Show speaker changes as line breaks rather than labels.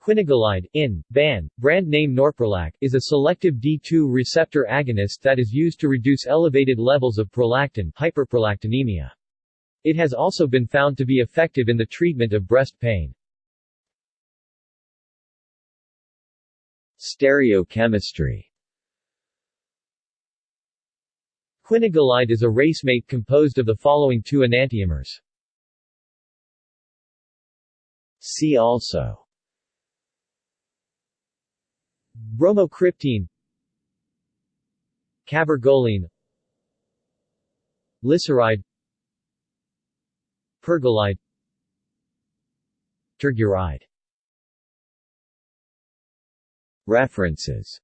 Quinagolide, in, ban, brand name Norprolac, is a selective D2 receptor agonist that is used to reduce elevated levels of prolactin hyperprolactinemia. It has also been found to be effective in the treatment of breast pain. Stereochemistry Quinagolide is a racemate composed of the following two enantiomers. See also Bromocriptine Cabergoline. Lisuride Pergolide. Terguride References